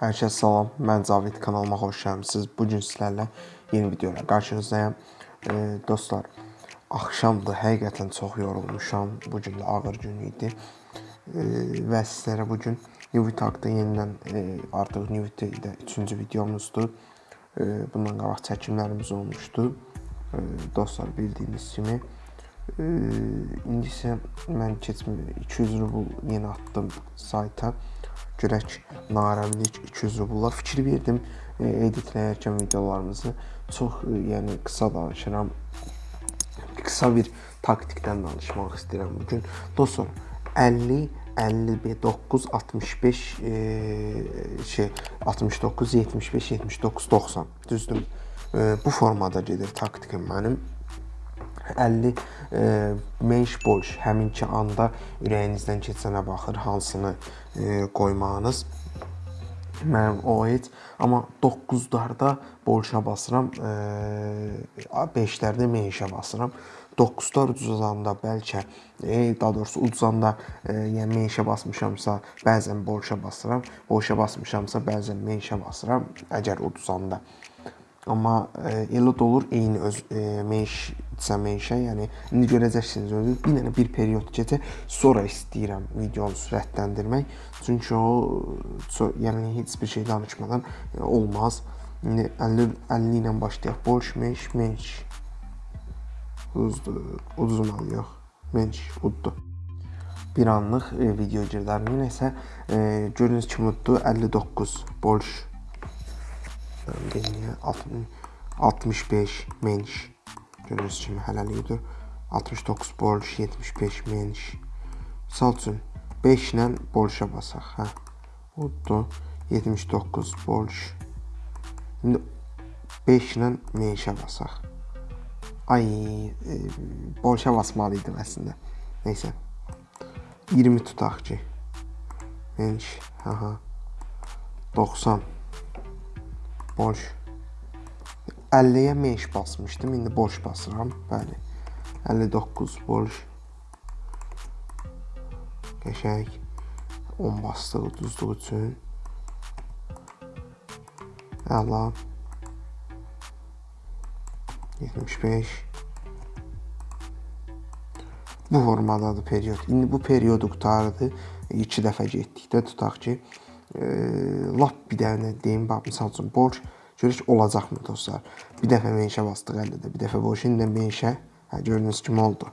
Hər kəs salam. Mən Cavid kanalıma xoş gəlmisiniz. Bu gün sizlərlə yeni video ilə qarşınızdayam. E, dostlar, axşamdır. Həqiqətən çox yorulmuşam. Bu gün də ağır gün idi. E, və sizlərə bu gün Newit haqqında yenidən e, artıq Newit də 3-cü videomuzdur. E, bundan qabaq çəkimlərimiz olmuşdu. E, dostlar, bildiyiniz kimi e, indi isə mən keçmə 200 rubl yenə atdım sayta görək narəmlik 200 rubullar fikir verdim e, editləyərkən videolarımızı çox e, yəni qısa danışıram. Qısa bir taktikdən danışmaq istəyirəm bu gün. Dostlar 50 59 65 e, şey 69 75 79 90 düzdür. E, bu formada gedir taktikim mənim. 50 e, menş boş həminki anda ürəyinizdən keçənə baxır hansını e, qoymağınız. Mənim o heç amma 9-larda bolşa basıram, e, 5-lərdə menşə basıram. 9-lar uduzanda bəlkə e, daha doğrusu uduzanda e, yəni menşə basmışamsa, bəzən bolşa basıram. Bolşa basmışamsa, bəzən menşə basıram əgər uduzanda. Amma e, elə də olur eyni öz e, menşsə menşə, yəni indi görəcəksiniz özünüz. Bir dənə bir period keçə, sonra istəyirəm videonu sürətləndirmək. Çünki o so, yəni heç bir şey danışmadan e, olmaz. İndi 50 50 ilə başlayaq. Boş menş, menş. Uzdur, yox. Menş, uddu. Bir anlıq e, video girdər. Nəsə e, gördüyünüz kimi uddu 59 boş Beniyə 65 menş. Görürsünüz kimi hələlikdir. 69 borç, 75 menş. Misal üçün 5 ilə borca basaq, hə. Uddu 79 borç. İndi 5 ilə menşə basaq. Ay, e, borca basmalı idim əslində. Nəysə. 20 tutaq ki. Menş, hə. 90 boş 50-yə menş basmışdım. İndi boş basıram. Bəli. 59 boş. Qəşəng 10 bastıq uduzluq üçün. Əla. 75 Bu formadadır period. İndi bu periodu qutardı. 2 dəfə getdikdə tutaq ki, e, lap bir dənə deyim, bax misal üçün borc görək olacaqmı dostlar. Bir dəfə menşə bastıq 50-də, bir dəfə borc, indi menşə, hə gördüyünüz kimi oldu.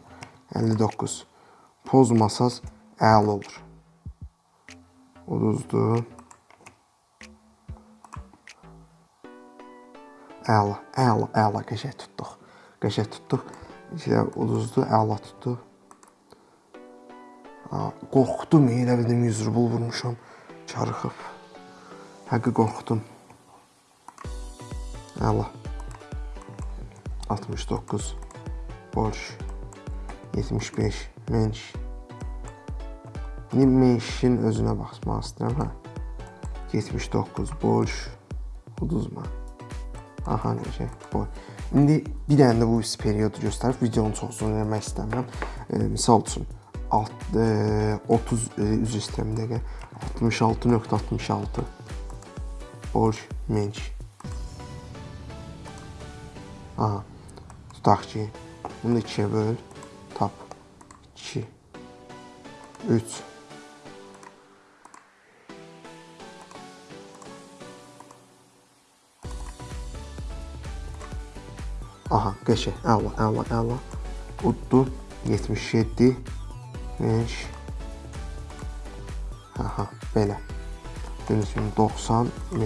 59. Pozmasaz əla olur. Uduzdu. Əla, əla, əla qəşəng tutduq. Qəşəng tutduq. İşte uduzdu, əla tutdu. Qorxdum, elə bildim 100 rubl vurmuşam. Çarıxıb. Həqiqi qorxdum. Əla. 69 borç 75 menş. İndi menşin özünə baxmaq istəyirəm, hə. 79 borç uduzma. Aha, necə? Boy. İndi bir dənə də bu periodu göstərib videonu çox uzun eləmək istəmirəm. E, misal üçün alt, e, 30 e, üzr istəyirəm dəqiqə 66.66 borc menş aha. Tutaq ki bunu ikiyə böl. Tap. 2 3 Aha, qəşəng, əla, əla, əla. Uddu 77 5 Aha, belə. Gördüyünüz kimi 90 5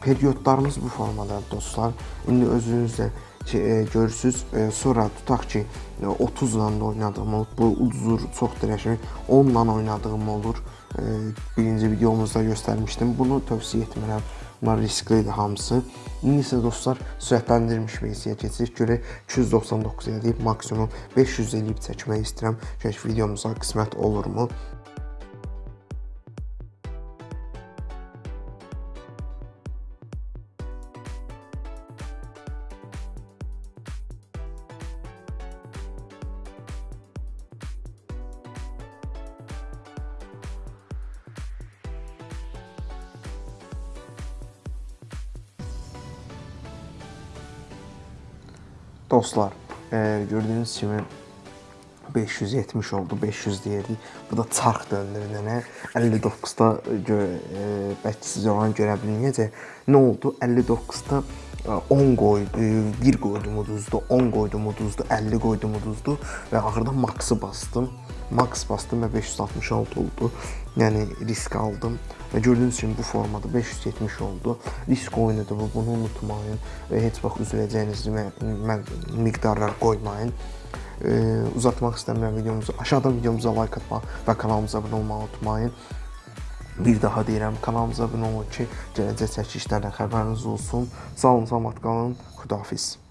periodlarımız bu formadadır dostlar. İndi özünüz də e, görürsüz, e, sonra tutaq ki, e, 30 ilə də oynadığım olur. Bu uzur çox dəyişir. 10 ilə oynadığım olur. Birinci videomuzda göstərmişdim. Bunu tövsiyə etmirəm. Bunlar risklidir hamısı. İndi isə dostlar, sürətləndirilmiş versiyaya keçirik. Görək 299 eləyib maksimum 500 eləyib çəkmək istəyirəm. Görək videomuza qismət olurmu? Dostlar, e, gördüyünüz kimi 570 oldu, 500 deyirdik. Bu da çarx döndür nənə. 59-da gö e, bəlkə siz oranı görə bilməyəcək. Nə oldu? 59-da 10 qoydu, 1 qoydum uduzdu, 10 qoydum uduzdu, 50 qoydum uduzdu və axırda maksı bastım. Max bastım və 566 oldu. Yəni risk aldım və gördüyünüz kimi bu formada 570 oldu. Risk oyunudur bu, bunu unutmayın və heç vaxt üzüləcəyiniz miqdarlar qoymayın. Ee, uzatmaq istəmirəm videomuzu. Aşağıdan videomuza like atmaq və kanalımıza abunə olmağı unutmayın. Bir daha deyirəm, kanalımıza abunə olun ki, gələcək çəkilişlərdən xəbəriniz olsun. Sağ olun, salamat qalın. Xudahafiz.